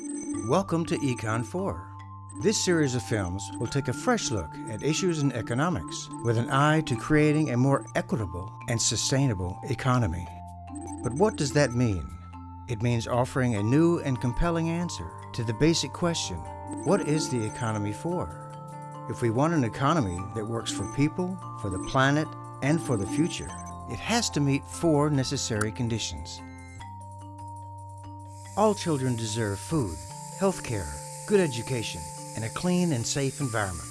Welcome to Econ 4. This series of films will take a fresh look at issues in economics with an eye to creating a more equitable and sustainable economy. But what does that mean? It means offering a new and compelling answer to the basic question, what is the economy for? If we want an economy that works for people, for the planet, and for the future, it has to meet four necessary conditions. All children deserve food, health care, good education, and a clean and safe environment.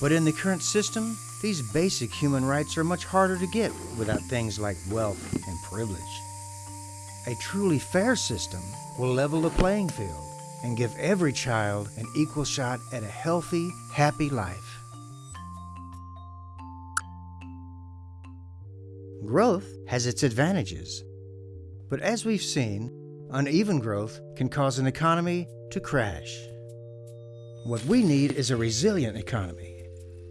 But in the current system, these basic human rights are much harder to get without things like wealth and privilege. A truly fair system will level the playing field and give every child an equal shot at a healthy, happy life. Growth has its advantages. But as we've seen, uneven growth can cause an economy to crash. What we need is a resilient economy,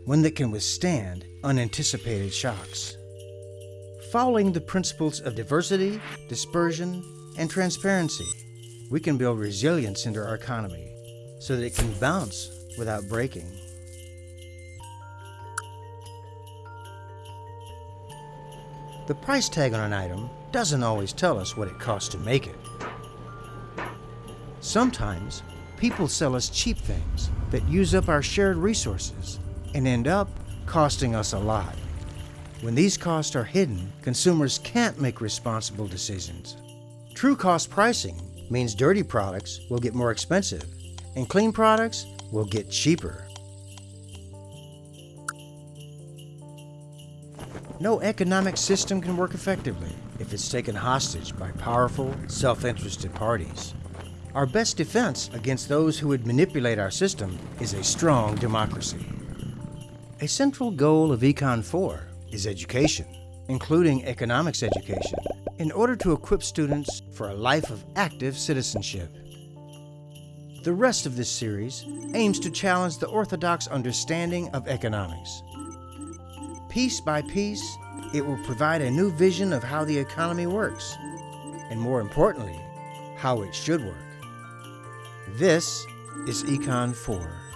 one that can withstand unanticipated shocks. Following the principles of diversity, dispersion, and transparency, we can build resilience into our economy so that it can bounce without breaking. The price tag on an item doesn't always tell us what it costs to make it. Sometimes, people sell us cheap things that use up our shared resources and end up costing us a lot. When these costs are hidden, consumers can't make responsible decisions. True cost pricing means dirty products will get more expensive and clean products will get cheaper. No economic system can work effectively if it's taken hostage by powerful, self-interested parties. Our best defense against those who would manipulate our system is a strong democracy. A central goal of Econ 4 is education, including economics education, in order to equip students for a life of active citizenship. The rest of this series aims to challenge the orthodox understanding of economics. Piece by piece, it will provide a new vision of how the economy works, and more importantly, how it should work. This is Econ 4.